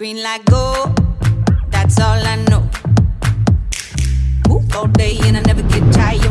Green light go, that's all I know. Move all day and I never get tired.